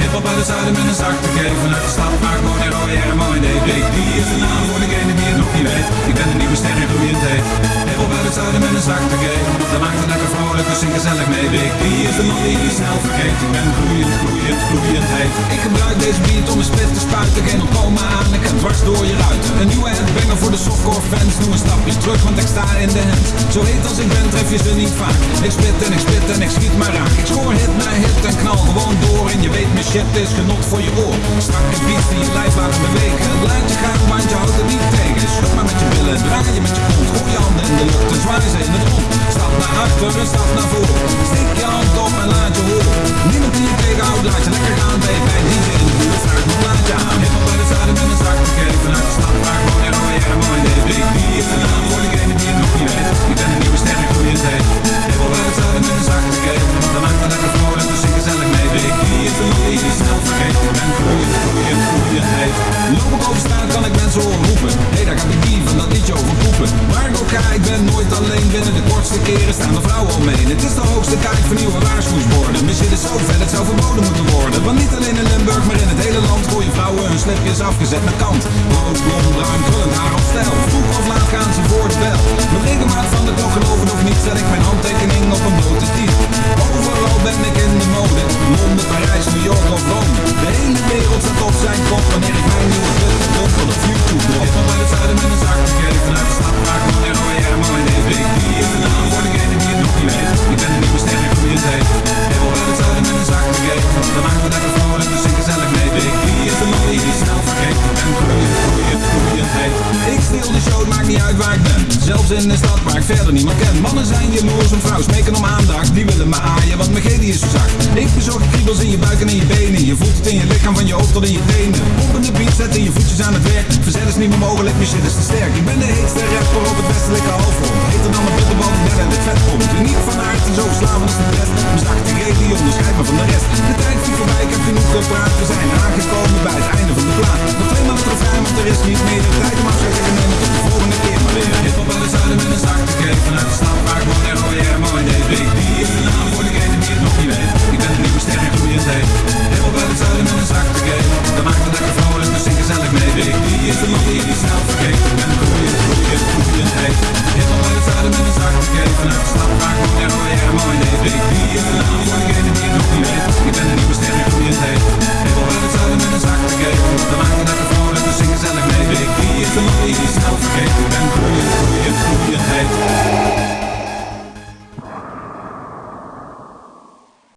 Hip-hop uit het zuiden met een zak te geven Uit de stad maakt Monero, Hermo en DB Die is de naam voor degene die het nog niet weet? Ik ben de nieuwe ster en groeiend heet Hip-hop uit het zuiden met een zak te geven lekker vrolijk, dus zing gezellig mee Big Die is de man die je snel vergeet? Ik ben groeiend, groeiend, groeiend heet Ik gebruik deze beat om een spit te spuiten. Geen ontkomen aan, ik ga dwars door je ruiten. Een nieuwe headbanger voor de softcore fans. Doe een stapje terug, want ik sta in de hand. Zo heet als ik ben, tref je ze niet vaak. Ik spit en ik spit en ik schiet maar raak. Ik scoor hit na hit en knal gewoon door. En je weet, mijn shit is genot voor je oor. Strakke beats die je lijf laten bewegen. Laat je gaan, want je houdt het niet tegen. Schud maar met je billen, draai je met je kont. Gooi je naar achter en stap naar voren de kortste keren staan de vrouwen Het is de hoogste tijd voor nieuwe waarschuwingsborden shit is zo vet, het zou verboden moeten worden. Want niet alleen in Limburg, maar in het hele land Gooien vrouwen hun slipjes afgezet naar kant. Rood, blond, bruin, krullend haar op stijl Vroeg of laat gaan ze voor de bel Met regelmaat van de Zelfs in de stad waar ik verder niemand ken. Mannen zijn jaloers en vrouw, smeken om aandacht. Die willen me aaien, want mijn gedi is zo zacht. Ik bezorg kriebels in je buik en in je benen. Je voelt het in je lichaam, van je hoofd tot in je tenen. Op de zet zetten je voetjes aan het werk. Verzet is niet meer mogelijk, mijn shit is te sterk. Ik ben de heetste rapper op het westelijke halfrond. Heter dan een bitterbal ik ben het vet komt. Niet van aard zo slaan als de rest Mijn zachte reet die onderscheidt me van de rest. De tijd die voorbij, ik heb genoeg gepraat. We zijn aangekomen bij het einde van de plaat. Nog tweemaal het vrij, want er is niet meer